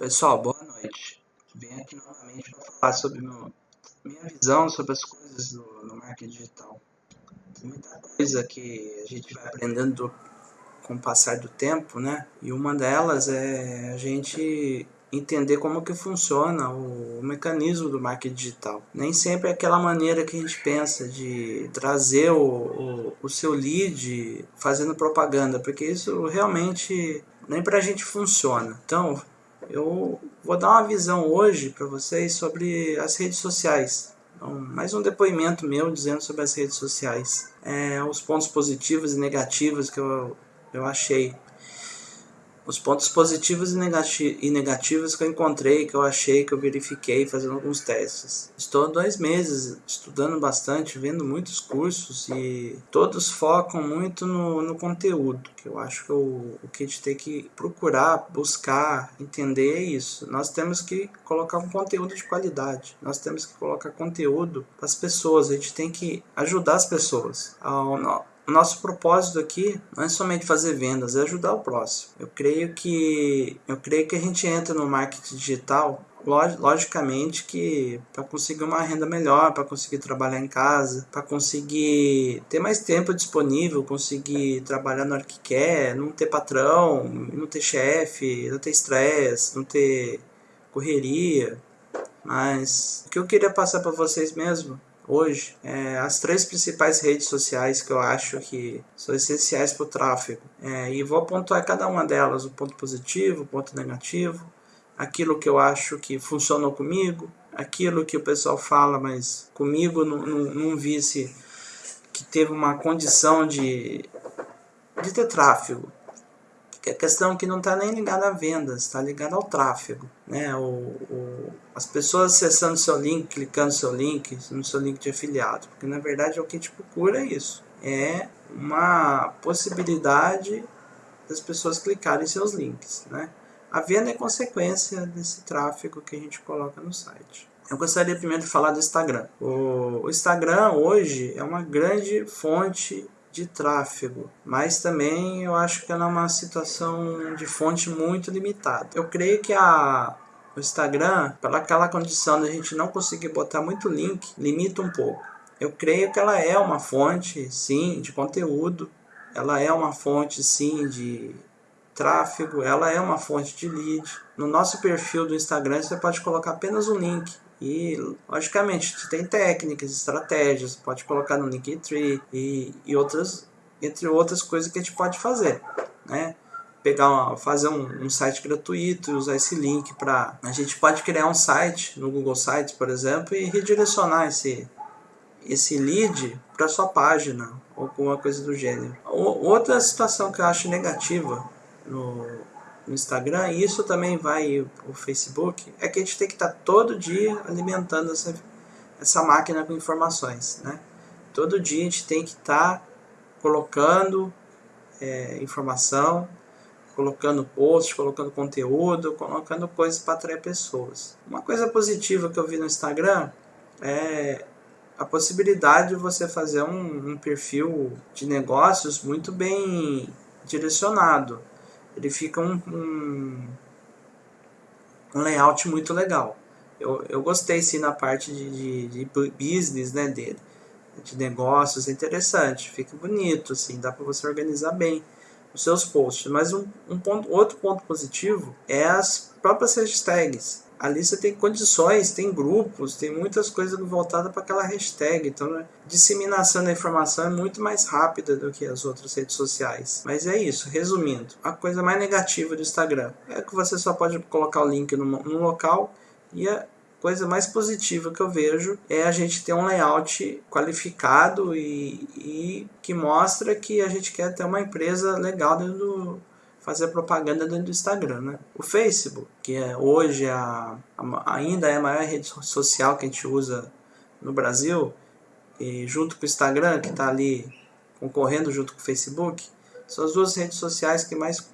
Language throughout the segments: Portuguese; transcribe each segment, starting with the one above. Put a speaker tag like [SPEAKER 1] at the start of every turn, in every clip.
[SPEAKER 1] Pessoal, boa noite. Venho aqui novamente para falar sobre meu, minha visão sobre as coisas do, no marketing digital. Tem muita coisa que a gente vai aprendendo do, com o passar do tempo, né? E uma delas é a gente entender como que funciona o, o mecanismo do marketing digital. Nem sempre é aquela maneira que a gente pensa de trazer o, o, o seu lead fazendo propaganda, porque isso realmente nem para a gente funciona. Então, eu vou dar uma visão hoje para vocês sobre as redes sociais. Então, mais um depoimento meu dizendo sobre as redes sociais. É, os pontos positivos e negativos que eu, eu achei os pontos positivos e negativos que eu encontrei, que eu achei, que eu verifiquei fazendo alguns testes. Estou há dois meses estudando bastante, vendo muitos cursos e todos focam muito no, no conteúdo, que eu acho que o, o que a gente tem que procurar, buscar, entender é isso. Nós temos que colocar um conteúdo de qualidade, nós temos que colocar conteúdo para as pessoas, a gente tem que ajudar as pessoas. Ao, o nosso propósito aqui não é somente fazer vendas, é ajudar o próximo. Eu creio que eu creio que a gente entra no marketing digital logicamente que para conseguir uma renda melhor, para conseguir trabalhar em casa, para conseguir ter mais tempo disponível, conseguir trabalhar na hora que quer, não ter patrão, não ter chefe, não ter estresse, não ter correria. Mas o que eu queria passar para vocês mesmo hoje é, as três principais redes sociais que eu acho que são essenciais para o tráfego. É, e vou pontuar cada uma delas, o ponto positivo, o ponto negativo, aquilo que eu acho que funcionou comigo, aquilo que o pessoal fala, mas comigo não, não, vi se que teve uma condição de, de ter tráfego que a questão que não está nem ligada a vendas, está ligada ao tráfego. Né? O, o, as pessoas acessando seu link, clicando seu link, no seu link de afiliado, porque na verdade o que a gente procura é isso, é uma possibilidade das pessoas clicarem em seus links. Né? A venda é consequência desse tráfego que a gente coloca no site. Eu gostaria primeiro de falar do Instagram. O, o Instagram hoje é uma grande fonte de tráfego, mas também eu acho que ela é uma situação de fonte muito limitada. Eu creio que a, Instagram, pela aquela condição de a gente não conseguir botar muito link, limita um pouco. Eu creio que ela é uma fonte, sim, de conteúdo, ela é uma fonte, sim, de tráfego, ela é uma fonte de lead. No nosso perfil do Instagram você pode colocar apenas um link e, logicamente, tem técnicas, estratégias, pode colocar no Linktree e, e outras, entre outras coisas que a gente pode fazer, né? Pegar uma, fazer um, um site gratuito e usar esse link para... A gente pode criar um site no Google Sites, por exemplo, e redirecionar esse, esse lead para sua página ou alguma coisa do gênero. Outra situação que eu acho negativa no, no Instagram, e isso também vai o Facebook, é que a gente tem que estar tá todo dia alimentando essa, essa máquina com informações. Né? Todo dia a gente tem que estar tá colocando é, informação, colocando posts, colocando conteúdo, colocando coisas para atrair pessoas. Uma coisa positiva que eu vi no Instagram é a possibilidade de você fazer um, um perfil de negócios muito bem direcionado ele fica um, um, um layout muito legal. Eu, eu gostei sim na parte de, de, de business né, dele, de negócios, é interessante, fica bonito, assim, dá para você organizar bem os seus posts. Mas um, um ponto, outro ponto positivo é as próprias hashtags ali você tem condições, tem grupos, tem muitas coisas voltadas para aquela hashtag. Então, a disseminação da informação é muito mais rápida do que as outras redes sociais. Mas é isso, resumindo. A coisa mais negativa do Instagram é que você só pode colocar o link no, no local e a coisa mais positiva que eu vejo é a gente ter um layout qualificado e, e que mostra que a gente quer ter uma empresa legal dentro do, fazer propaganda dentro do Instagram. Né? O Facebook, que é hoje a, a, ainda é a maior rede social que a gente usa no Brasil, e junto com o Instagram, que está ali concorrendo junto com o Facebook, são as duas redes sociais que mais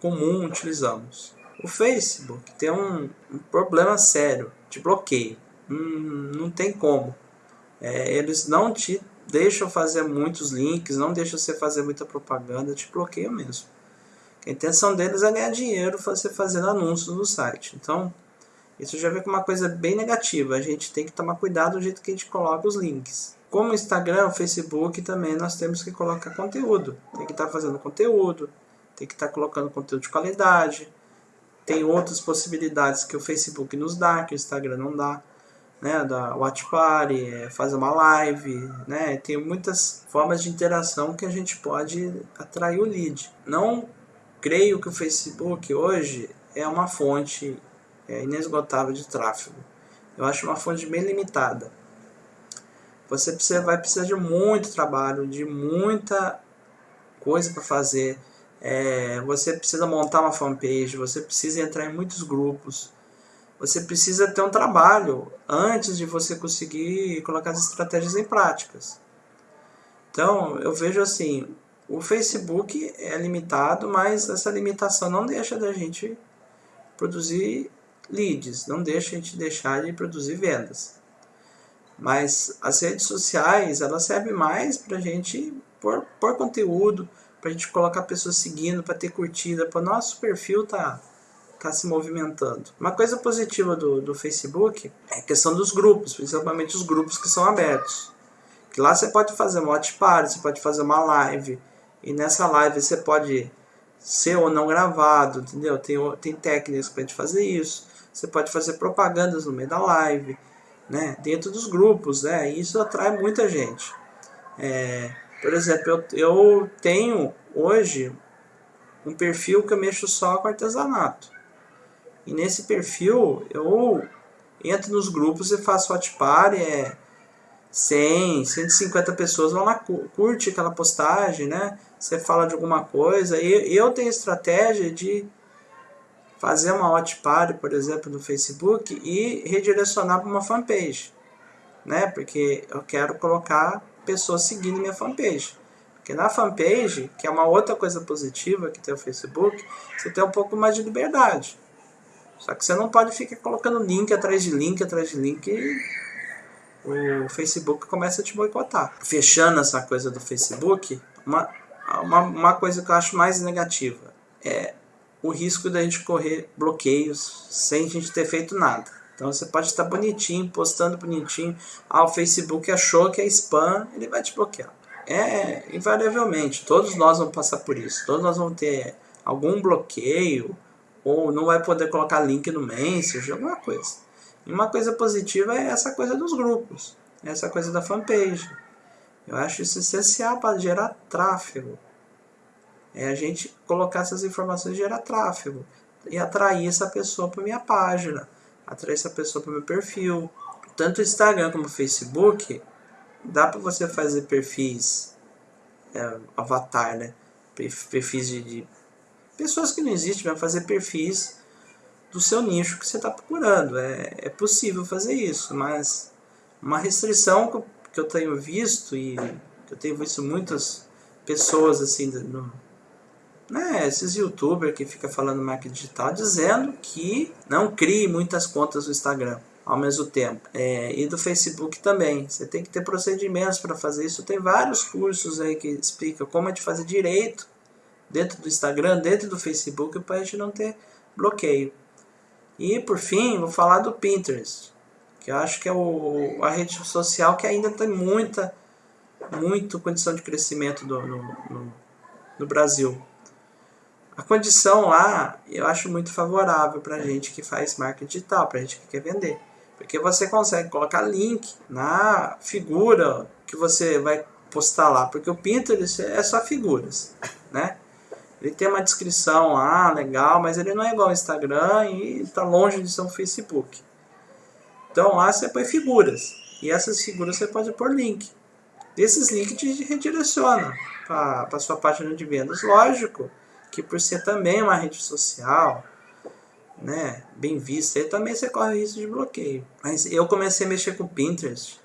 [SPEAKER 1] comum utilizamos. O Facebook tem um, um problema sério de bloqueio. Hum, não tem como. É, eles não te deixam fazer muitos links, não deixam você fazer muita propaganda, te bloqueiam mesmo. A intenção deles é ganhar dinheiro você fazendo anúncios no site. Então, isso já vem com uma coisa bem negativa. A gente tem que tomar cuidado do jeito que a gente coloca os links. Como Instagram, Facebook também nós temos que colocar conteúdo. Tem que estar tá fazendo conteúdo, tem que estar tá colocando conteúdo de qualidade. Tem outras possibilidades que o Facebook nos dá, que o Instagram não dá. Né, da Watch Party, é, fazer uma live, né, tem muitas formas de interação que a gente pode atrair o lead. Não creio que o Facebook hoje é uma fonte é, inesgotável de tráfego. Eu acho uma fonte bem limitada. Você vai precisar de muito trabalho, de muita coisa para fazer. É, você precisa montar uma fanpage, você precisa entrar em muitos grupos. Você precisa ter um trabalho antes de você conseguir colocar as estratégias em práticas. Então, eu vejo assim, o Facebook é limitado, mas essa limitação não deixa da gente produzir leads, não deixa a gente deixar de produzir vendas. Mas as redes sociais, elas servem mais para a gente pôr, pôr conteúdo, para a gente colocar pessoas seguindo, para ter curtida, para nosso perfil tá, tá se movimentando. Uma coisa positiva do, do Facebook é a questão dos grupos, principalmente os grupos que são abertos. Que lá você pode fazer uma watch party, você pode fazer uma live, e nessa live você pode ser ou não gravado, entendeu? Tem, tem técnicas para gente fazer isso. Você pode fazer propagandas no meio da live, né? dentro dos grupos, né? e isso atrai muita gente. É, por exemplo, eu, eu tenho hoje um perfil que eu mexo só com artesanato. E nesse perfil eu entro nos grupos e faço hot party, é 100, 150 pessoas vão lá, curte aquela postagem, né? Você fala de alguma coisa. E eu tenho estratégia de fazer uma hot party, por exemplo, no Facebook e redirecionar para uma fanpage, né? Porque eu quero colocar pessoas seguindo minha fanpage. Porque na fanpage, que é uma outra coisa positiva que tem o Facebook, você tem um pouco mais de liberdade. Só que você não pode ficar colocando link atrás de link atrás de link e o Facebook começa a te boicotar. Fechando essa coisa do Facebook, uma, uma, uma coisa que eu acho mais negativa é o risco da gente correr bloqueios sem a gente ter feito nada. Então você pode estar bonitinho, postando bonitinho. Ah, o Facebook achou que é spam, ele vai te bloquear. É, invariavelmente, todos nós vamos passar por isso. Todos nós vamos ter algum bloqueio, ou não vai poder colocar link no Messenger, alguma coisa. E uma coisa positiva é essa coisa dos grupos, essa coisa da fanpage. Eu acho isso essencial para gerar tráfego é a gente colocar essas informações e gerar tráfego e atrair essa pessoa para minha página, atrair essa pessoa para o meu perfil. Tanto o Instagram como o Facebook, dá para você fazer perfis é, avatar, né? Perfis de, de, pessoas que não existem, vai fazer perfis do seu nicho que você está procurando. É, é possível fazer isso, mas uma restrição que eu, que eu tenho visto e que eu tenho visto muitas pessoas assim no, né, esses youtubers que fica falando marketing digital dizendo que não crie muitas contas no Instagram ao mesmo tempo. É, e do Facebook também. Você tem que ter procedimentos para fazer isso. Tem vários cursos aí que explicam como é de fazer direito dentro do Instagram, dentro do Facebook, para a gente não ter bloqueio. E por fim, vou falar do Pinterest, que eu acho que é o, a rede social que ainda tem muita, muito condição de crescimento do, no, no, no Brasil. A condição lá eu acho muito favorável para gente que faz marketing digital, para gente que quer vender. Porque você consegue colocar link na figura que você vai postar lá. Porque o Pinterest é só figuras, né? Ele tem uma descrição lá, legal, mas ele não é igual ao Instagram e está longe de ser um Facebook. Então lá você põe figuras. E essas figuras você pode pôr link. Esses links te redirecionam para a sua página de vendas. Lógico que por ser também uma rede social, né, bem vista, aí também você corre risco de bloqueio. Mas eu comecei a mexer com o Pinterest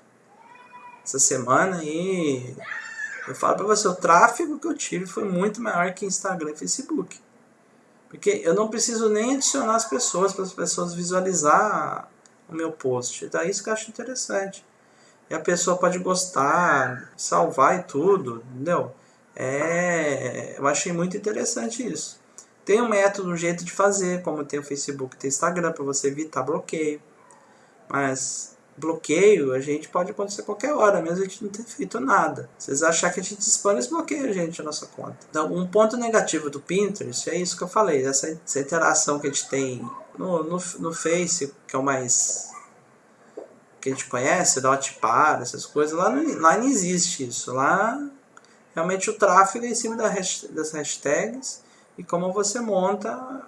[SPEAKER 1] essa semana e eu falo para você, o tráfego que eu tive foi muito maior que Instagram e Facebook. Porque eu não preciso nem adicionar as pessoas para as pessoas visualizar o meu post. Daí isso que eu acho interessante. E a pessoa pode gostar, salvar e tudo, entendeu? É, eu achei muito interessante isso. Tem um método, um jeito de fazer, como tem o Facebook, tem o Instagram, para você evitar bloqueio. Mas bloqueio a gente pode acontecer qualquer hora, mesmo a gente não ter feito nada. Vocês achar que a gente spam, eles bloqueiam a gente a nossa conta. Então, um ponto negativo do Pinterest é isso que eu falei, essa, essa interação que a gente tem no, no, no Face, que é o mais que a gente conhece, da Hotpar, essas coisas, lá não, lá não existe isso. Lá realmente o tráfego é em cima das hashtags e como você monta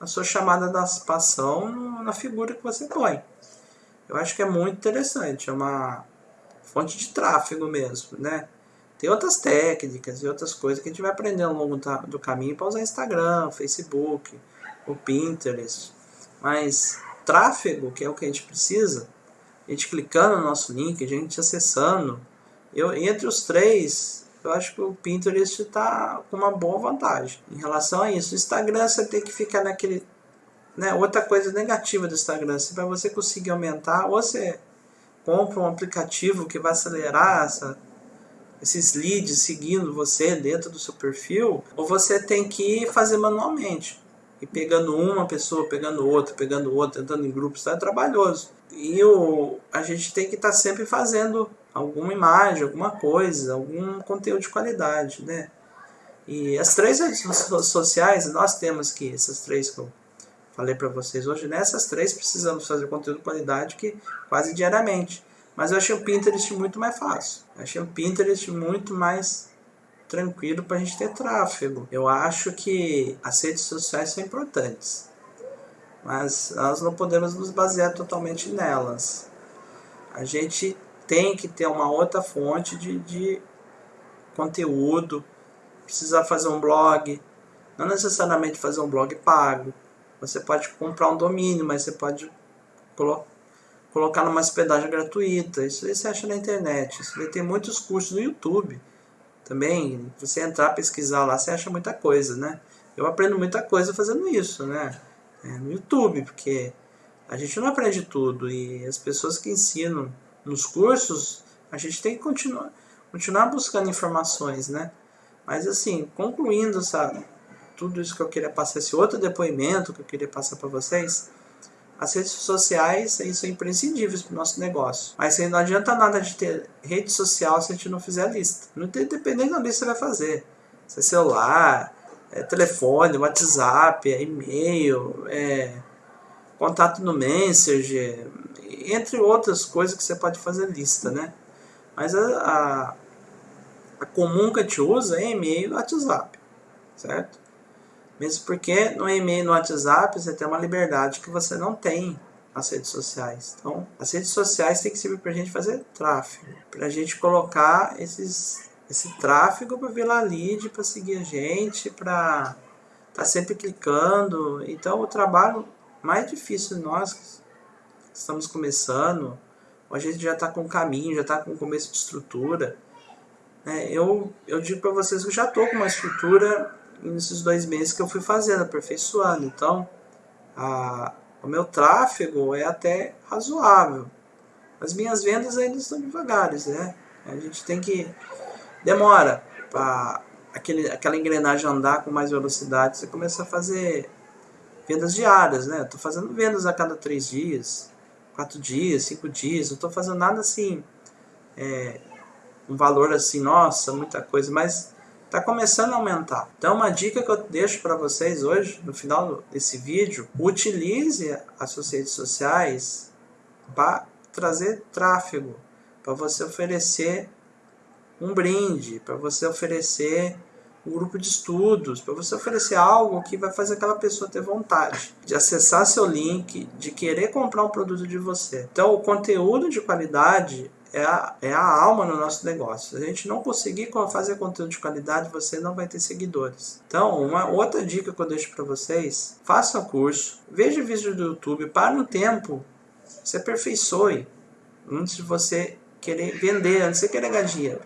[SPEAKER 1] a sua chamada da participação na figura que você põe. Eu acho que é muito interessante, é uma fonte de tráfego mesmo, né? Tem outras técnicas e outras coisas que a gente vai aprender ao longo do caminho para usar Instagram, Facebook, o Pinterest. Mas tráfego, que é o que a gente precisa, a gente clicando no nosso link, a gente acessando, eu, entre os três, eu acho que o Pinterest está com uma boa vantagem em relação a isso. O Instagram você tem que ficar naquele. Né, outra coisa negativa do Instagram, se para você conseguir aumentar, ou você compra um aplicativo que vai acelerar essa, esses leads seguindo você dentro do seu perfil, ou você tem que fazer manualmente. E pegando uma pessoa, pegando outra, pegando outra, entrando em grupos, tá? é trabalhoso. E o, a gente tem que estar tá sempre fazendo alguma imagem, alguma coisa, algum conteúdo de qualidade, né? E as três redes sociais, nós temos que, essas três que eu falei para vocês hoje, nessas três precisamos fazer conteúdo de qualidade que quase diariamente. Mas eu achei o Pinterest muito mais fácil. Eu achei o Pinterest muito mais tranquilo para a gente ter tráfego. Eu acho que as redes sociais são importantes, mas nós não podemos nos basear totalmente nelas. A gente tem que ter uma outra fonte de, de conteúdo, precisa fazer um blog, não necessariamente fazer um blog pago. Você pode comprar um domínio, mas você pode colo colocar numa hospedagem gratuita. Isso aí você acha na internet. Isso aí tem muitos cursos no YouTube também, você entrar, pesquisar lá, você acha muita coisa, né? Eu aprendo muita coisa fazendo isso, né? É, no YouTube, porque a gente não aprende tudo e as pessoas que ensinam nos cursos, a gente tem que continuar, continuar buscando informações, né? Mas assim, concluindo, sabe, tudo isso que eu queria passar, esse outro depoimento que eu queria passar para vocês, as redes sociais são imprescindíveis para o nosso negócio. Mas não adianta nada de ter rede social se a gente não fizer a lista. Não tem, dependendo da lista você vai fazer. Se é celular, é telefone, WhatsApp, é e-mail, é contato no Messenger, entre outras coisas que você pode fazer lista, né? Mas a, a, a comum que a gente usa é e-mail e WhatsApp, certo? Mesmo porque no e-mail no WhatsApp você tem uma liberdade que você não tem nas redes sociais. Então, as redes sociais têm que servir para a gente fazer tráfego, para a gente colocar esses, esse tráfego para vir lá lead, para seguir a gente, para estar tá sempre clicando. Então, o trabalho mais difícil nós que estamos começando, a gente já está com caminho, já está com começo de estrutura. Né? Eu, eu digo para vocês que já estou com uma estrutura nesses dois meses que eu fui fazendo, aperfeiçoando. Então, a, o meu tráfego é até razoável. As minhas vendas ainda estão devagares, né? A gente tem que... Demora para aquela engrenagem andar com mais velocidade. Você começa a fazer vendas diárias, né? Estou fazendo vendas a cada três dias, quatro dias, cinco dias. Não estou fazendo nada assim... É, um valor assim, nossa, muita coisa, mas está começando a aumentar. Então uma dica que eu deixo para vocês hoje, no final desse vídeo, utilize as suas redes sociais para trazer tráfego, para você oferecer um brinde, para você oferecer um grupo de estudos, para você oferecer algo que vai fazer aquela pessoa ter vontade de acessar seu link, de querer comprar um produto de você. Então, o conteúdo de qualidade é a, é a alma no nosso negócio. Se a gente não conseguir fazer conteúdo de qualidade, você não vai ter seguidores. Então, uma outra dica que eu deixo para vocês, faça curso, veja vídeo do YouTube, para um tempo, se aperfeiçoe antes de você querer vender, antes de você querer ganhar dinheiro.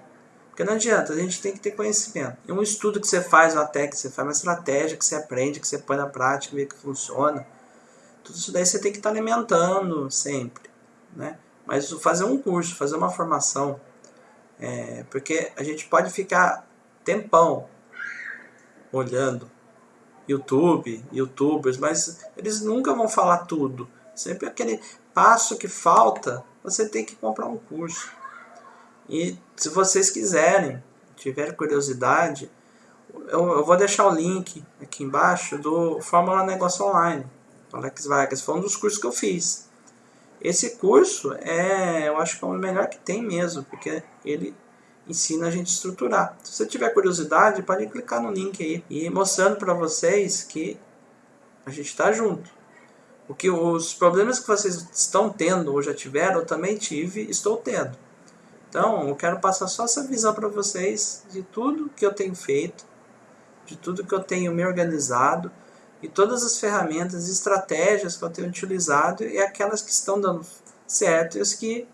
[SPEAKER 1] Porque não adianta, a gente tem que ter conhecimento. É um estudo que você faz, uma técnica que você faz, uma estratégia que você aprende, que você põe na prática, vê que funciona. Tudo isso daí você tem que estar alimentando sempre, né? Mas fazer um curso, fazer uma formação, é, porque a gente pode ficar tempão olhando YouTube, youtubers, mas eles nunca vão falar tudo. Sempre aquele passo que falta, você tem que comprar um curso. E se vocês quiserem, tiver curiosidade, eu, eu, vou deixar o link aqui embaixo do Fórmula Negócio Online. Alex Vargas, foi um dos cursos que eu fiz. Esse curso é, eu acho que é o melhor que tem mesmo, porque ele ensina a gente a estruturar. Se você tiver curiosidade, pode clicar no link aí e mostrando para vocês que a gente está junto. Porque os problemas que vocês estão tendo ou já tiveram, eu também tive estou tendo. Então, eu quero passar só essa visão para vocês de tudo que eu tenho feito, de tudo que eu tenho me organizado e todas as ferramentas e estratégias que eu tenho utilizado e aquelas que estão dando certo e as que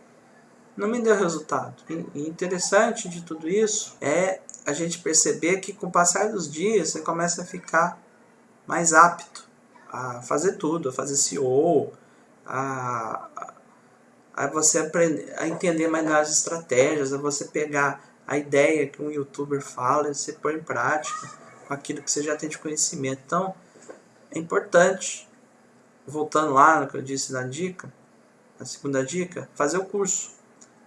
[SPEAKER 1] não me deu resultado. E interessante de tudo isso é a gente perceber que com o passar dos dias você começa a ficar mais apto a fazer tudo, a fazer CEO, a, a você aprender a entender mais as estratégias, a você pegar a ideia que um youtuber fala e você pôr em prática com aquilo que você já tem de conhecimento. Então, é importante, voltando lá no que eu disse na dica, a segunda dica, fazer o curso.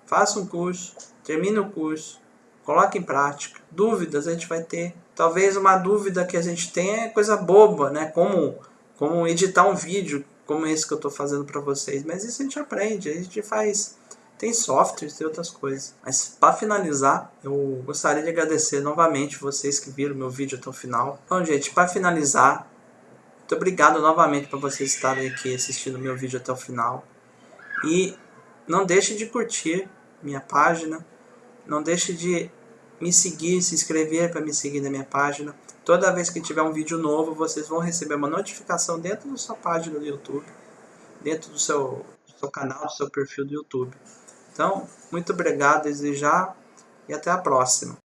[SPEAKER 1] Faça um curso, termine o curso, coloque em prática. Dúvidas a gente vai ter. Talvez uma dúvida que a gente tenha é coisa boba, né? Como, como editar um vídeo como esse que eu estou fazendo para vocês. Mas isso a gente aprende, a gente faz. Tem softwares, tem outras coisas. Mas para finalizar, eu gostaria de agradecer novamente vocês que viram meu vídeo até o final. Então, gente, para finalizar, muito obrigado novamente por vocês estarem aqui assistindo meu vídeo até o final. E não deixe de curtir minha página. Não deixe de me seguir, se inscrever para me seguir na minha página. Toda vez que tiver um vídeo novo, vocês vão receber uma notificação dentro da sua página do YouTube, dentro do seu, do seu canal, do seu perfil do YouTube. Então, muito obrigado desde já e até a próxima.